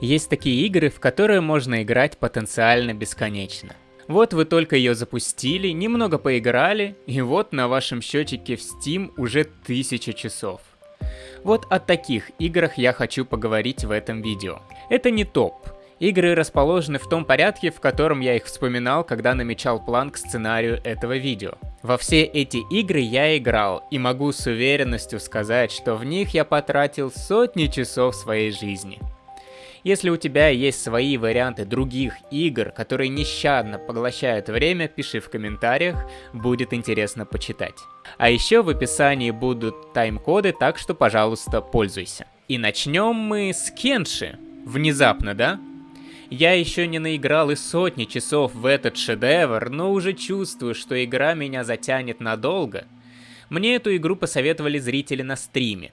Есть такие игры, в которые можно играть потенциально бесконечно. Вот вы только ее запустили, немного поиграли, и вот на вашем счетчике в Steam уже тысяча часов. Вот о таких играх я хочу поговорить в этом видео. Это не топ. Игры расположены в том порядке, в котором я их вспоминал, когда намечал план к сценарию этого видео. Во все эти игры я играл, и могу с уверенностью сказать, что в них я потратил сотни часов своей жизни. Если у тебя есть свои варианты других игр, которые нещадно поглощают время, пиши в комментариях, будет интересно почитать. А еще в описании будут тайм-коды, так что, пожалуйста, пользуйся. И начнем мы с Кенши. Внезапно, да? Я еще не наиграл и сотни часов в этот шедевр, но уже чувствую, что игра меня затянет надолго. Мне эту игру посоветовали зрители на стриме,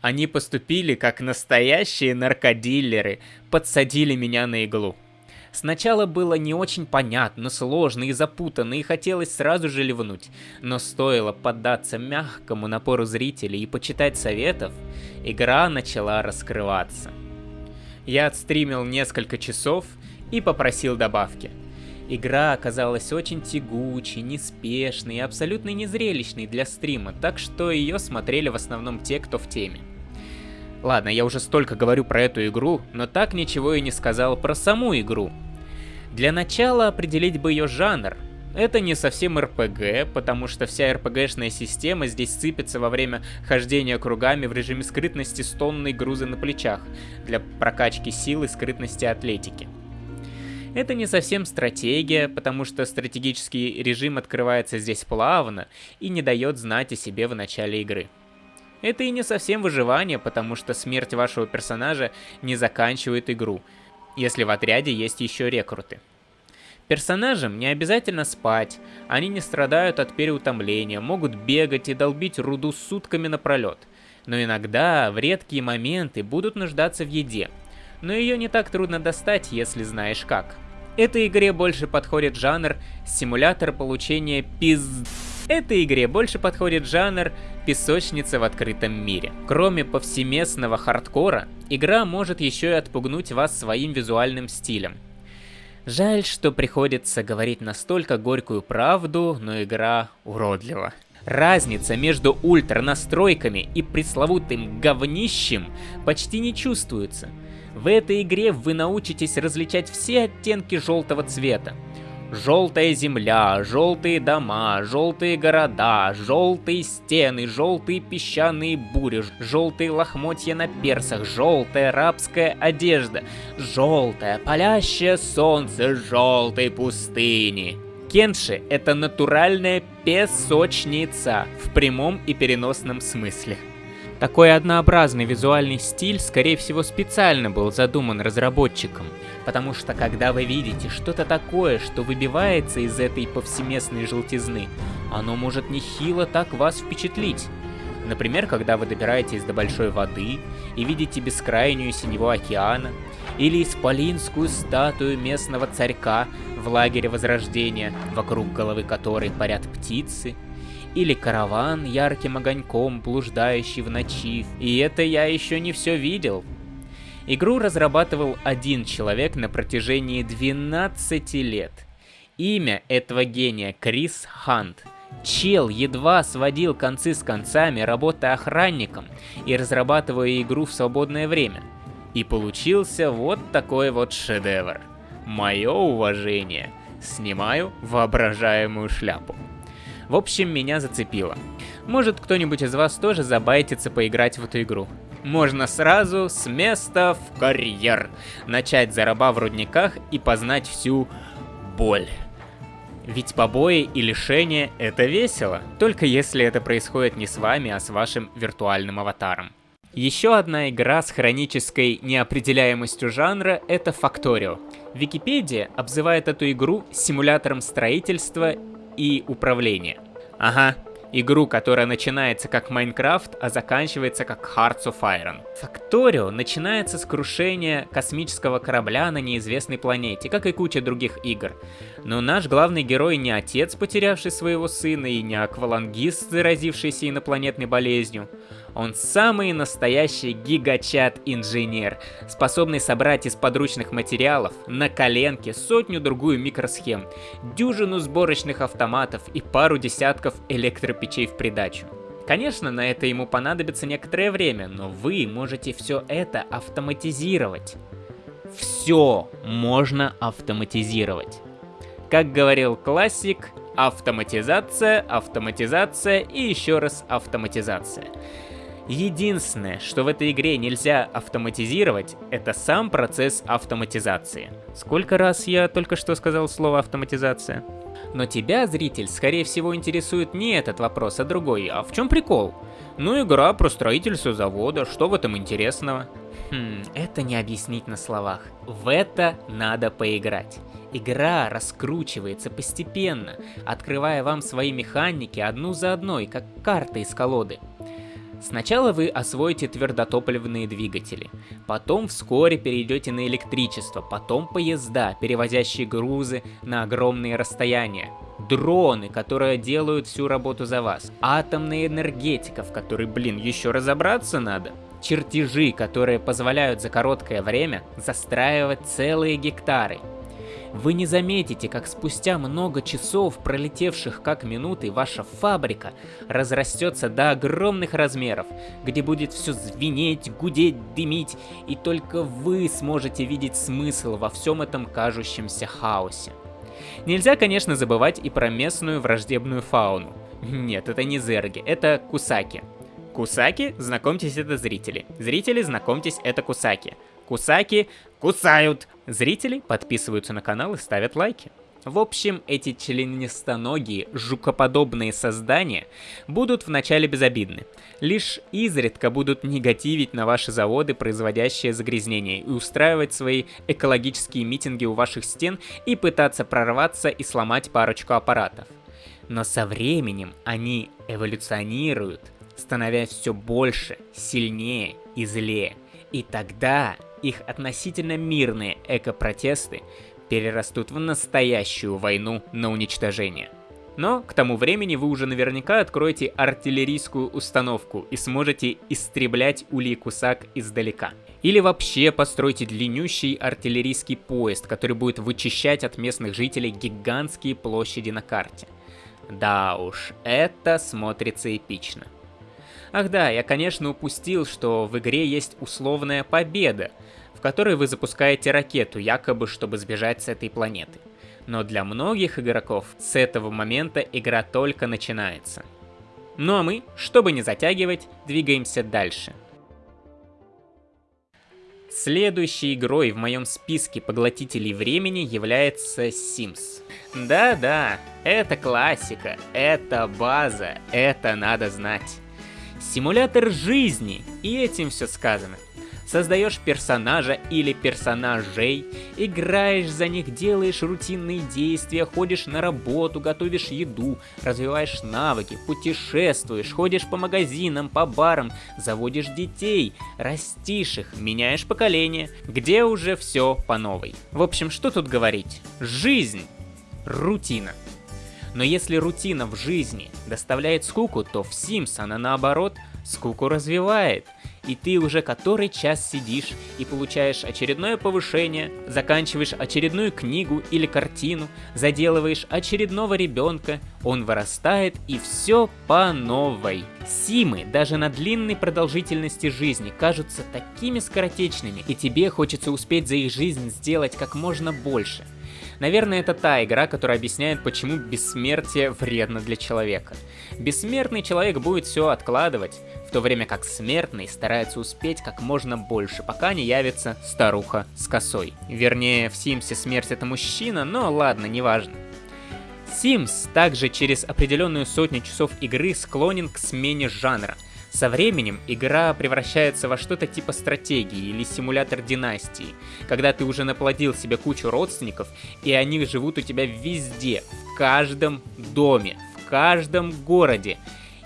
они поступили как настоящие наркодиллеры, подсадили меня на иглу. Сначала было не очень понятно, сложно и запутанно, и хотелось сразу же ливнуть. Но стоило поддаться мягкому напору зрителей и почитать советов, игра начала раскрываться. Я отстримил несколько часов и попросил добавки. Игра оказалась очень тягучей, неспешной и абсолютно незрелищной для стрима, так что ее смотрели в основном те, кто в теме. Ладно, я уже столько говорю про эту игру, но так ничего и не сказал про саму игру. Для начала определить бы ее жанр. Это не совсем РПГ, потому что вся РПГшная система здесь сыпется во время хождения кругами в режиме скрытности с тонной груза на плечах, для прокачки силы, скрытности атлетики. Это не совсем стратегия, потому что стратегический режим открывается здесь плавно и не дает знать о себе в начале игры. Это и не совсем выживание, потому что смерть вашего персонажа не заканчивает игру, если в отряде есть еще рекруты. Персонажам не обязательно спать, они не страдают от переутомления, могут бегать и долбить руду сутками напролет. Но иногда, в редкие моменты, будут нуждаться в еде. Но ее не так трудно достать, если знаешь как. Этой игре больше подходит жанр симулятор получения пиз... Этой игре больше подходит жанр песочница в открытом мире. Кроме повсеместного хардкора, игра может еще и отпугнуть вас своим визуальным стилем. Жаль, что приходится говорить настолько горькую правду, но игра уродлива. Разница между ультра настройками и пресловутым говнищем почти не чувствуется. В этой игре вы научитесь различать все оттенки желтого цвета. Желтая земля, желтые дома, желтые города, желтые стены, желтые песчаные бури, желтые лохмотья на персах, желтая рабская одежда, желтое палящее солнце желтой пустыни. Кенши — это натуральная песочница в прямом и переносном смысле. Такой однообразный визуальный стиль, скорее всего, специально был задуман разработчиком, потому что когда вы видите что-то такое, что выбивается из этой повсеместной желтизны, оно может нехило так вас впечатлить. Например, когда вы добираетесь до большой воды и видите бескрайнюю синего океана, или исполинскую статую местного царька в лагере Возрождения, вокруг головы которой парят птицы, или караван ярким огоньком, блуждающий в ночи. И это я еще не все видел. Игру разрабатывал один человек на протяжении 12 лет. Имя этого гения Крис Хант. Чел едва сводил концы с концами, работая охранником и разрабатывая игру в свободное время. И получился вот такой вот шедевр. Мое уважение. Снимаю воображаемую шляпу. В общем, меня зацепило. Может, кто-нибудь из вас тоже забайтится поиграть в эту игру. Можно сразу с места в карьер. Начать за в рудниках и познать всю боль. Ведь побои и лишения — это весело, только если это происходит не с вами, а с вашим виртуальным аватаром. Еще одна игра с хронической неопределяемостью жанра — это Factorio. Википедия обзывает эту игру симулятором строительства и управления. Ага, игру, которая начинается как Майнкрафт, а заканчивается как Hearts of Iron. Factorio начинается с крушения космического корабля на неизвестной планете, как и куча других игр. Но наш главный герой не отец, потерявший своего сына, и не аквалангист, заразившийся инопланетной болезнью. Он самый настоящий гигачат-инженер, способный собрать из подручных материалов на коленке сотню-другую микросхем, дюжину сборочных автоматов и пару десятков электропечей в придачу. Конечно, на это ему понадобится некоторое время, но вы можете все это автоматизировать. Все можно автоматизировать. Как говорил классик, автоматизация, автоматизация и еще раз автоматизация. Единственное, что в этой игре нельзя автоматизировать, это сам процесс автоматизации. Сколько раз я только что сказал слово автоматизация? Но тебя, зритель, скорее всего интересует не этот вопрос, а другой. А в чем прикол? Ну, игра про строительство завода, что в этом интересного? Хм, это не объяснить на словах. В это надо поиграть. Игра раскручивается постепенно, открывая вам свои механики одну за одной, как карта из колоды. Сначала вы освоите твердотопливные двигатели, потом вскоре перейдете на электричество, потом поезда, перевозящие грузы на огромные расстояния, дроны, которые делают всю работу за вас, атомная энергетика, в которой, блин, еще разобраться надо, чертежи, которые позволяют за короткое время застраивать целые гектары, вы не заметите, как спустя много часов, пролетевших как минуты, ваша фабрика разрастется до огромных размеров, где будет все звенеть, гудеть, дымить, и только вы сможете видеть смысл во всем этом кажущемся хаосе. Нельзя, конечно, забывать и про местную враждебную фауну. Нет, это не зерги, это кусаки. Кусаки, знакомьтесь, это зрители. Зрители, знакомьтесь, это кусаки. Кусаки кусают. Зрители подписываются на канал и ставят лайки. В общем, эти членистоногие, жукоподобные создания будут вначале безобидны. Лишь изредка будут негативить на ваши заводы, производящие загрязнения, и устраивать свои экологические митинги у ваших стен и пытаться прорваться и сломать парочку аппаратов. Но со временем они эволюционируют, становясь все больше, сильнее и злее. И тогда их относительно мирные эко-протесты перерастут в настоящую войну на уничтожение. Но к тому времени вы уже наверняка откроете артиллерийскую установку и сможете истреблять улей Кусак издалека. Или вообще постройте длиннющий артиллерийский поезд, который будет вычищать от местных жителей гигантские площади на карте. Да уж, это смотрится эпично. Ах да, я конечно упустил, что в игре есть условная победа, в которой вы запускаете ракету, якобы чтобы сбежать с этой планеты. Но для многих игроков с этого момента игра только начинается. Ну а мы, чтобы не затягивать, двигаемся дальше. Следующей игрой в моем списке поглотителей времени является Sims. Да-да, это классика, это база, это надо знать. Симулятор жизни, и этим все сказано. Создаешь персонажа или персонажей, играешь за них, делаешь рутинные действия, ходишь на работу, готовишь еду, развиваешь навыки, путешествуешь, ходишь по магазинам, по барам, заводишь детей, растишь их, меняешь поколение, где уже все по новой. В общем, что тут говорить? Жизнь. Рутина. Но если рутина в жизни доставляет скуку, то в Sims она наоборот скуку развивает. И ты уже который час сидишь и получаешь очередное повышение, заканчиваешь очередную книгу или картину, заделываешь очередного ребенка, он вырастает и все по новой. Симы даже на длинной продолжительности жизни кажутся такими скоротечными, и тебе хочется успеть за их жизнь сделать как можно больше – Наверное, это та игра, которая объясняет, почему бессмертие вредно для человека. Бессмертный человек будет все откладывать, в то время как смертный старается успеть как можно больше, пока не явится старуха с косой. Вернее, в Симсе смерть это мужчина, но ладно, неважно. Sims также через определенную сотню часов игры склонен к смене жанра – со временем игра превращается во что-то типа стратегии или симулятор династии, когда ты уже наплодил себе кучу родственников, и они живут у тебя везде, в каждом доме, в каждом городе.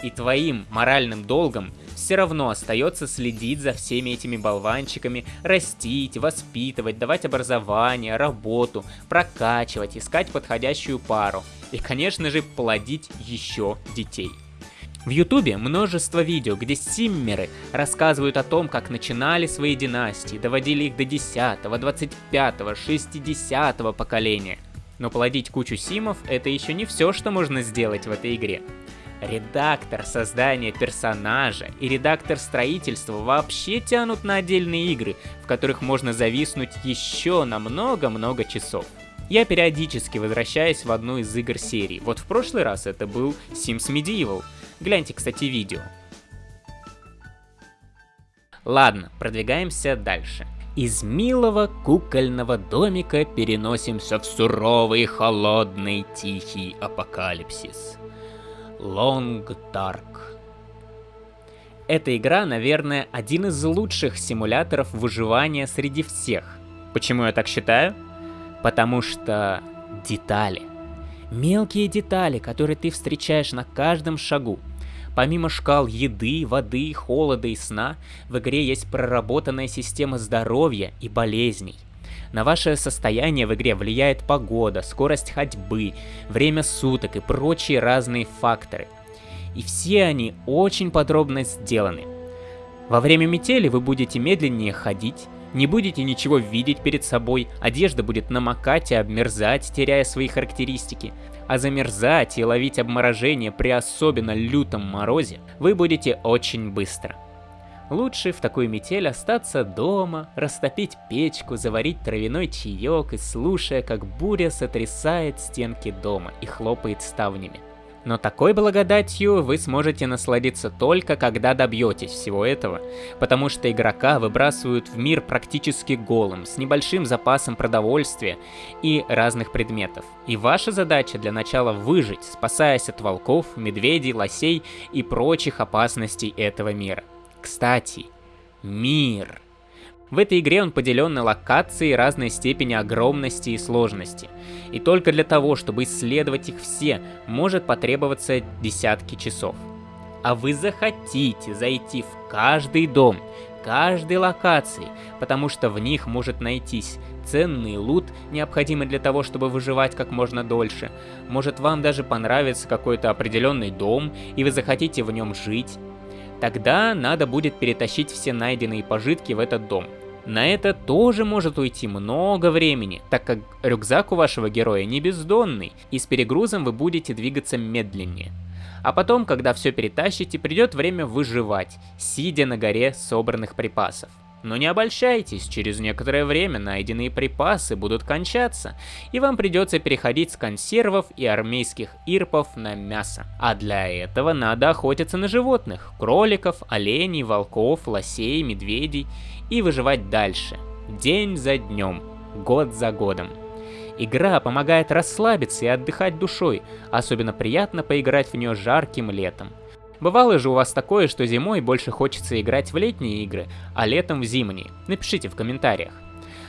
И твоим моральным долгом все равно остается следить за всеми этими болванчиками, растить, воспитывать, давать образование, работу, прокачивать, искать подходящую пару. И, конечно же, плодить еще детей. В ютубе множество видео, где симмеры рассказывают о том, как начинали свои династии, доводили их до 10, 25, 60 поколения. Но плодить кучу симов это еще не все, что можно сделать в этой игре. Редактор создания персонажа и редактор строительства вообще тянут на отдельные игры, в которых можно зависнуть еще на много-много часов. Я периодически возвращаюсь в одну из игр серии. Вот в прошлый раз это был Sims Medieval. Гляньте, кстати, видео. Ладно, продвигаемся дальше. Из милого кукольного домика переносимся в суровый, холодный, тихий апокалипсис. Long Dark. Эта игра, наверное, один из лучших симуляторов выживания среди всех. Почему я так считаю? Потому что детали. Мелкие детали, которые ты встречаешь на каждом шагу. Помимо шкал еды, воды, холода и сна, в игре есть проработанная система здоровья и болезней. На ваше состояние в игре влияет погода, скорость ходьбы, время суток и прочие разные факторы. И все они очень подробно сделаны. Во время метели вы будете медленнее ходить, не будете ничего видеть перед собой, одежда будет намокать и обмерзать, теряя свои характеристики. А замерзать и ловить обморожение при особенно лютом морозе вы будете очень быстро. Лучше в такую метель остаться дома, растопить печку, заварить травяной чаек и слушая, как буря сотрясает стенки дома и хлопает ставнями. Но такой благодатью вы сможете насладиться только когда добьетесь всего этого, потому что игрока выбрасывают в мир практически голым, с небольшим запасом продовольствия и разных предметов. И ваша задача для начала выжить, спасаясь от волков, медведей, лосей и прочих опасностей этого мира. Кстати, мир. В этой игре он поделен на локации разной степени огромности и сложности. И только для того, чтобы исследовать их все, может потребоваться десятки часов. А вы захотите зайти в каждый дом, каждой локации, потому что в них может найтись ценный лут, необходимый для того, чтобы выживать как можно дольше. Может вам даже понравится какой-то определенный дом, и вы захотите в нем жить. Тогда надо будет перетащить все найденные пожитки в этот дом. На это тоже может уйти много времени, так как рюкзак у вашего героя не бездонный, и с перегрузом вы будете двигаться медленнее. А потом, когда все перетащите, придет время выживать, сидя на горе собранных припасов. Но не обольщайтесь, через некоторое время найденные припасы будут кончаться, и вам придется переходить с консервов и армейских ирпов на мясо. А для этого надо охотиться на животных, кроликов, оленей, волков, лосей, медведей, и выживать дальше, день за днем, год за годом. Игра помогает расслабиться и отдыхать душой, особенно приятно поиграть в нее жарким летом. Бывало же у вас такое, что зимой больше хочется играть в летние игры, а летом в зимние? Напишите в комментариях.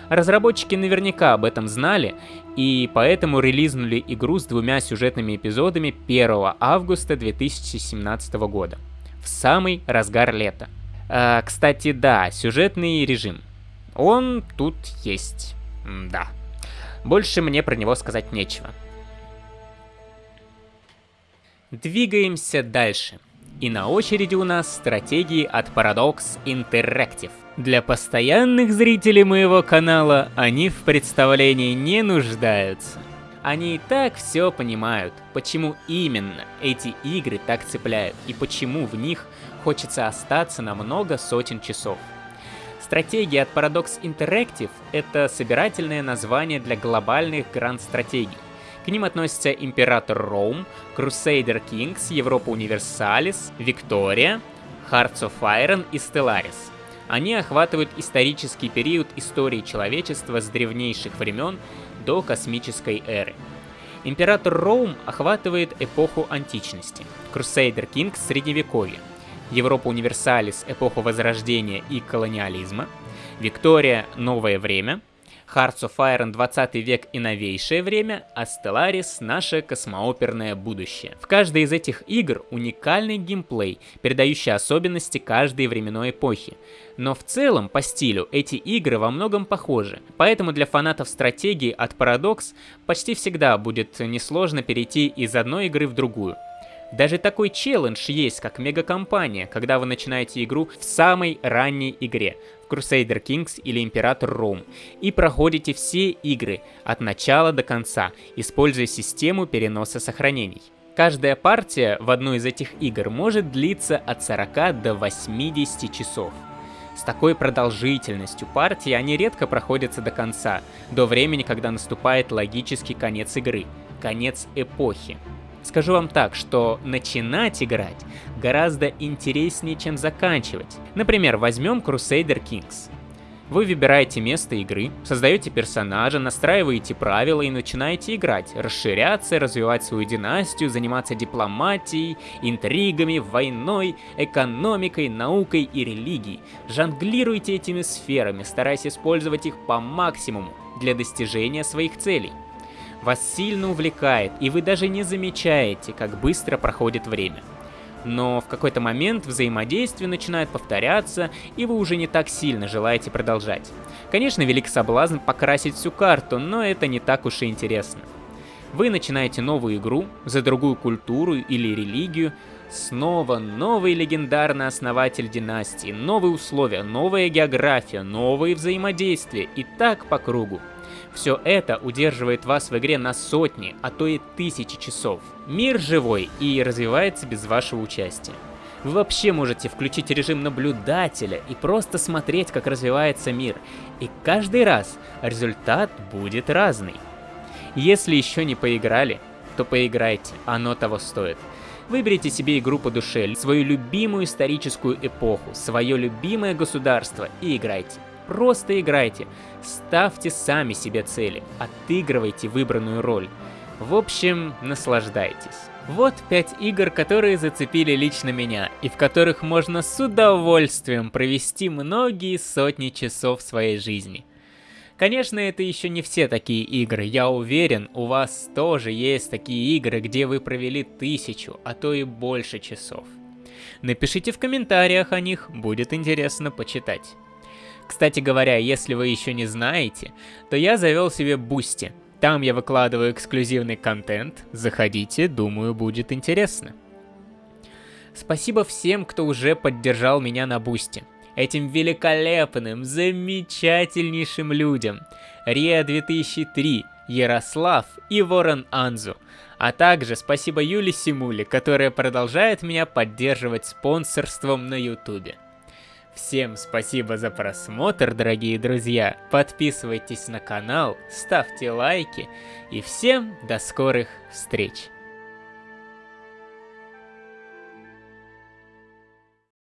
Разработчики наверняка об этом знали, и поэтому релизнули игру с двумя сюжетными эпизодами 1 августа 2017 года, в самый разгар лета. А, кстати, да, сюжетный режим. Он тут есть. да. Больше мне про него сказать нечего. Двигаемся дальше. И на очереди у нас стратегии от Paradox Interactive. Для постоянных зрителей моего канала они в представлении не нуждаются. Они и так все понимают, почему именно эти игры так цепляют и почему в них хочется остаться на много сотен часов. Стратегия от Paradox Interactive — это собирательное название для глобальных гранд-стратегий. К ним относятся Император Роум, Crusader Kings, Европа Универсалис, Виктория, Hearts of Iron и Stellaris. Они охватывают исторический период истории человечества с древнейших времен до космической эры. Император Роум охватывает эпоху античности, Crusader Kings — средневековье, Европа Универсалис — эпоху Возрождения и колониализма, Виктория — новое время — Hearts of Iron 20 век и новейшее время, а Stellaris — наше космооперное будущее. В каждой из этих игр уникальный геймплей, передающий особенности каждой временной эпохи. Но в целом, по стилю, эти игры во многом похожи, поэтому для фанатов стратегии от Paradox почти всегда будет несложно перейти из одной игры в другую. Даже такой челлендж есть, как мегакомпания, когда вы начинаете игру в самой ранней игре, в Crusader Kings или Император Ром, и проходите все игры от начала до конца, используя систему переноса сохранений. Каждая партия в одной из этих игр может длиться от 40 до 80 часов. С такой продолжительностью партии они редко проходятся до конца, до времени, когда наступает логический конец игры, конец эпохи. Скажу вам так, что начинать играть гораздо интереснее, чем заканчивать. Например, возьмем Crusader Kings. Вы выбираете место игры, создаете персонажа, настраиваете правила и начинаете играть, расширяться, развивать свою династию, заниматься дипломатией, интригами, войной, экономикой, наукой и религией. Жонглируйте этими сферами, стараясь использовать их по максимуму для достижения своих целей вас сильно увлекает, и вы даже не замечаете, как быстро проходит время. Но в какой-то момент взаимодействие начинает повторяться, и вы уже не так сильно желаете продолжать. Конечно, велик соблазн покрасить всю карту, но это не так уж и интересно. Вы начинаете новую игру за другую культуру или религию, снова новый легендарный основатель династии, новые условия, новая география, новые взаимодействия и так по кругу. Все это удерживает вас в игре на сотни, а то и тысячи часов. Мир живой и развивается без вашего участия. Вы вообще можете включить режим наблюдателя и просто смотреть, как развивается мир. И каждый раз результат будет разный. Если еще не поиграли, то поиграйте, оно того стоит. Выберите себе игру по душе, свою любимую историческую эпоху, свое любимое государство и играйте. Просто играйте, ставьте сами себе цели, отыгрывайте выбранную роль. В общем, наслаждайтесь. Вот 5 игр, которые зацепили лично меня, и в которых можно с удовольствием провести многие сотни часов своей жизни. Конечно, это еще не все такие игры, я уверен, у вас тоже есть такие игры, где вы провели тысячу, а то и больше часов. Напишите в комментариях о них, будет интересно почитать. Кстати говоря, если вы еще не знаете, то я завел себе Boosty. Там я выкладываю эксклюзивный контент, заходите, думаю, будет интересно. Спасибо всем, кто уже поддержал меня на Boosty. Этим великолепным, замечательнейшим людям. Риа 2003, Ярослав и Ворон Анзу. А также спасибо Юле Симуле, которая продолжает меня поддерживать спонсорством на ютубе. Всем спасибо за просмотр, дорогие друзья. Подписывайтесь на канал, ставьте лайки и всем до скорых встреч.